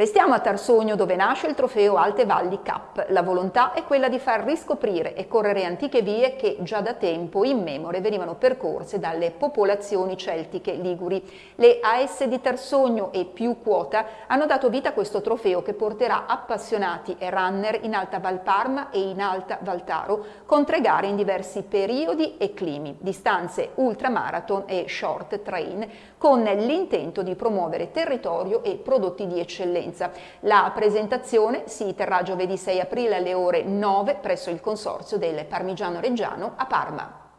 Restiamo a Tarsogno dove nasce il trofeo Alte Valli Cup. La volontà è quella di far riscoprire e correre antiche vie che già da tempo immemore venivano percorse dalle popolazioni celtiche liguri. Le AS di Tarsogno e più quota hanno dato vita a questo trofeo che porterà appassionati e runner in Alta Valparma e in Alta Valtaro con tre gare in diversi periodi e climi, distanze ultramarathon e short train con l'intento di promuovere territorio e prodotti di eccellenza presenza. La presentazione si terrà giovedì 6 aprile alle ore 9 presso il Consorzio del Parmigiano Reggiano a Parma.